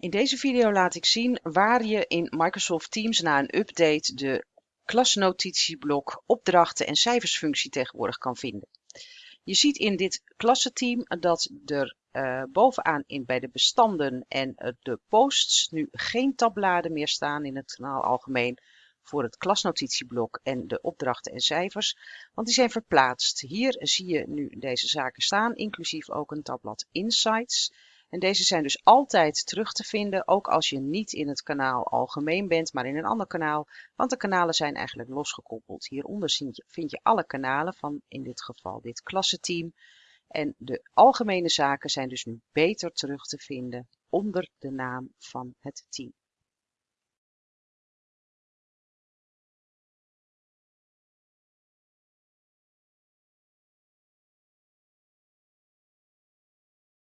In deze video laat ik zien waar je in Microsoft Teams na een update de klasnotitieblok opdrachten en cijfersfunctie tegenwoordig kan vinden. Je ziet in dit klassenteam dat er uh, bovenaan in, bij de bestanden en uh, de posts nu geen tabbladen meer staan in het kanaal algemeen voor het klasnotitieblok en de opdrachten en cijfers, want die zijn verplaatst. Hier zie je nu deze zaken staan, inclusief ook een tabblad Insights. En deze zijn dus altijd terug te vinden, ook als je niet in het kanaal algemeen bent, maar in een ander kanaal. Want de kanalen zijn eigenlijk losgekoppeld. Hieronder vind je alle kanalen van in dit geval dit klassenteam. En de algemene zaken zijn dus nu beter terug te vinden onder de naam van het team.